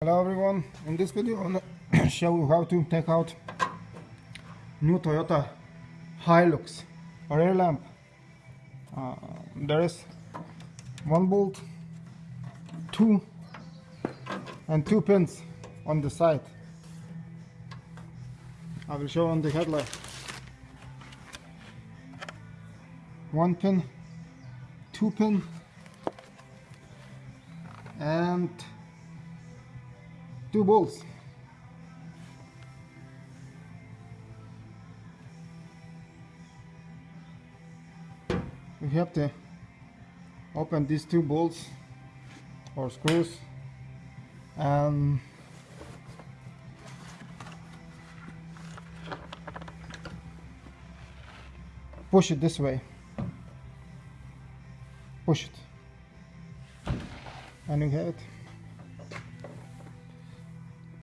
Hello everyone, in this video I want to show you how to take out new Toyota Hilux rear lamp. Uh, there is one bolt, two and two pins on the side. I will show on the headlight. One pin, two pin and two bolts we have to open these two bolts or screws and push it this way. Push it. And you have it